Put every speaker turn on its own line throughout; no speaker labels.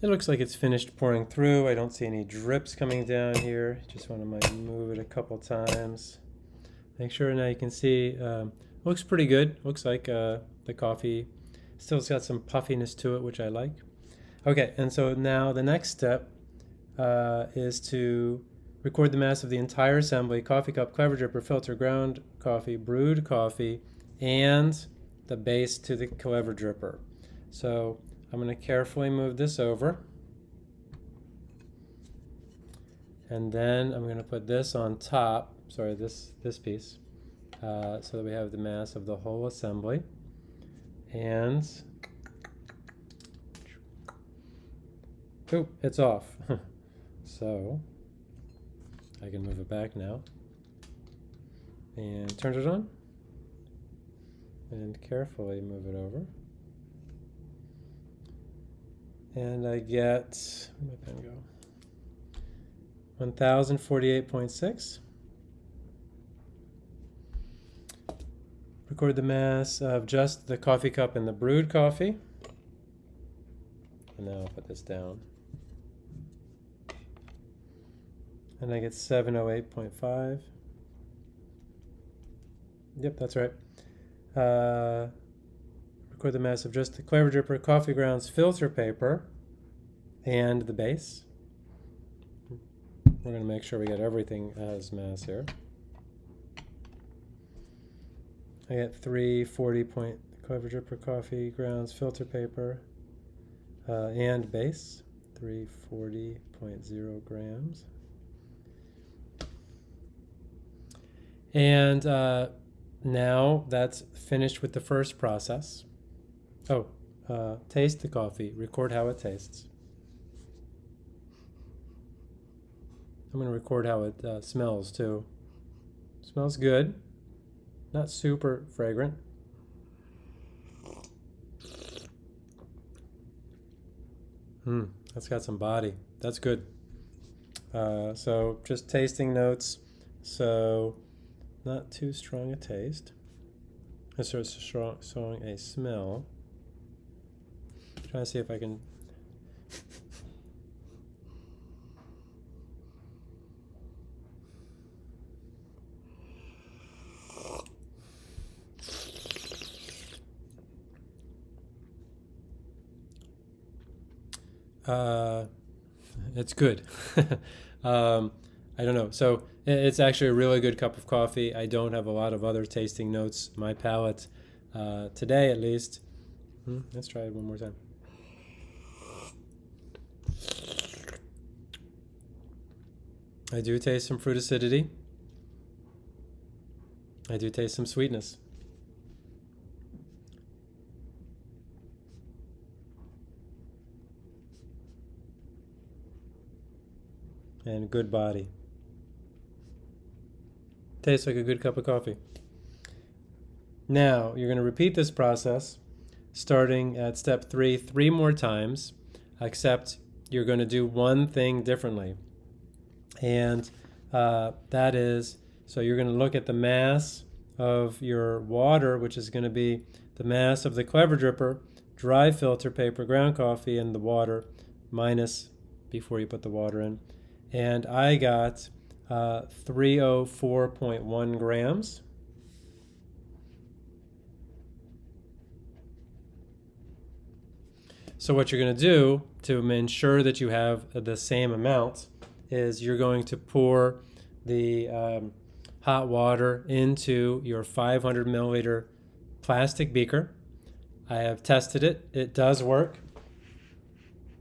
It looks like it's finished pouring through. I don't see any drips coming down here. Just want to move it a couple times. Make sure now you can see, um, looks pretty good. Looks like uh, the coffee still has got some puffiness to it, which I like. Okay, and so now the next step uh, is to record the mass of the entire assembly, coffee cup, clever dripper, filter, ground coffee, brewed coffee, and the base to the clever dripper. So I'm going to carefully move this over. And then I'm going to put this on top, sorry, this, this piece, uh, so that we have the mass of the whole assembly. And, oh, it's off. so, I can move it back now. And turn it on. And carefully move it over and I get, my pen go? 1048.6. Record the mass of just the coffee cup and the brewed coffee. And now I'll put this down. And I get 708.5. Yep, that's right. Uh, record the mass of just the Clever Dripper Coffee Grounds filter paper and the base. We're going to make sure we get everything as mass here. I get three 40 point Clever Dripper Coffee Grounds filter paper uh, and base, 340.0 grams. And uh, now that's finished with the first process. Oh, uh, taste the coffee. Record how it tastes. I'm going to record how it uh, smells too. Smells good. Not super fragrant. Hmm, that's got some body. That's good. Uh, so just tasting notes. So not too strong a taste. It's of strong, strong a smell. Trying to see if I can Uh, it's good. um, I don't know. So it's actually a really good cup of coffee. I don't have a lot of other tasting notes. My palate, uh, today at least. Hmm, let's try it one more time. I do taste some fruit acidity. I do taste some sweetness. and good body. Tastes like a good cup of coffee. Now, you're going to repeat this process starting at step three three more times, except you're going to do one thing differently. And uh, that is, so you're going to look at the mass of your water, which is going to be the mass of the Clever Dripper, dry filter paper, ground coffee, and the water, minus before you put the water in and I got uh, 304.1 grams. So what you're going to do to ensure that you have the same amount is you're going to pour the um, hot water into your 500 milliliter plastic beaker. I have tested it. It does work.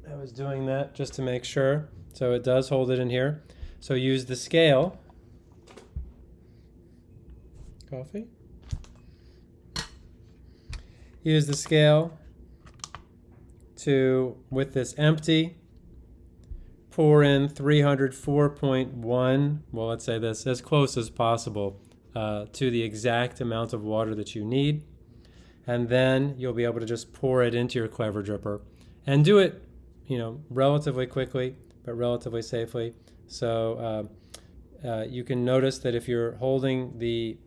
I was doing that just to make sure. So it does hold it in here. So use the scale. Coffee. Use the scale to, with this empty, pour in 304.1, well, let's say this, as close as possible uh, to the exact amount of water that you need. And then you'll be able to just pour it into your Clever Dripper and do it, you know, relatively quickly but relatively safely. So uh, uh, you can notice that if you're holding the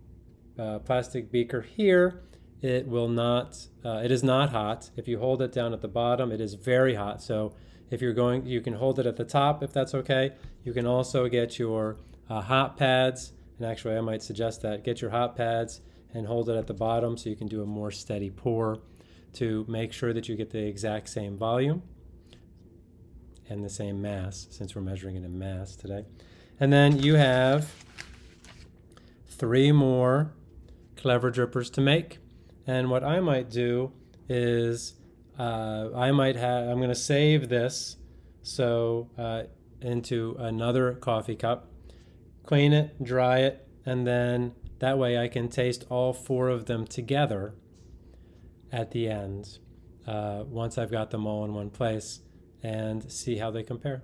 uh, plastic beaker here, it will not, uh, it is not hot. If you hold it down at the bottom, it is very hot. So if you're going, you can hold it at the top if that's okay. You can also get your uh, hot pads, and actually I might suggest that. Get your hot pads and hold it at the bottom so you can do a more steady pour to make sure that you get the exact same volume and the same mass, since we're measuring it in mass today. And then you have three more clever drippers to make. And what I might do is uh, I might have, I'm going to save this so uh, into another coffee cup, clean it, dry it, and then that way I can taste all four of them together at the end uh, once I've got them all in one place and see how they compare.